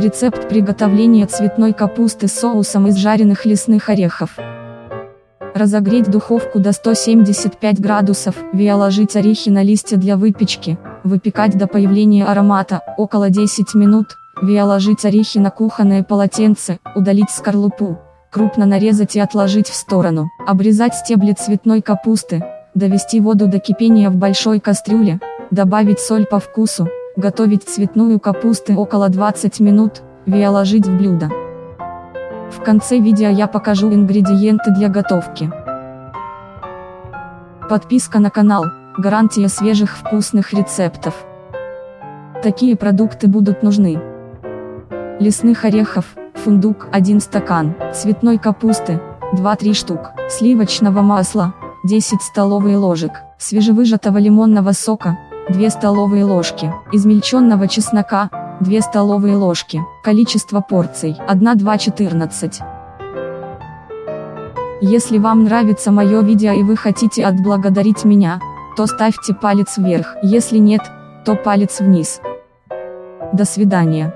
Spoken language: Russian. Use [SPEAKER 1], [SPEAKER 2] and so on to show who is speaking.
[SPEAKER 1] Рецепт приготовления цветной капусты с соусом из жареных лесных орехов. Разогреть духовку до 175 градусов, виоложить орехи на листья для выпечки, выпекать до появления аромата, около 10 минут, виоложить орехи на кухонное полотенце, удалить скорлупу, крупно нарезать и отложить в сторону, обрезать стебли цветной капусты, довести воду до кипения в большой кастрюле, добавить соль по вкусу, готовить цветную капусту около 20 минут, виоложить в блюдо. В конце видео я покажу ингредиенты для готовки. Подписка на канал, гарантия свежих вкусных рецептов. Такие продукты будут нужны. Лесных орехов, фундук 1 стакан, цветной капусты, 2-3 штук, сливочного масла, 10 столовые ложек, свежевыжатого лимонного сока, 2 столовые ложки, измельченного чеснока, 2 столовые ложки, количество порций 1-2-14. Если вам нравится мое видео и вы хотите отблагодарить меня, то ставьте палец вверх, если нет, то палец вниз. До свидания.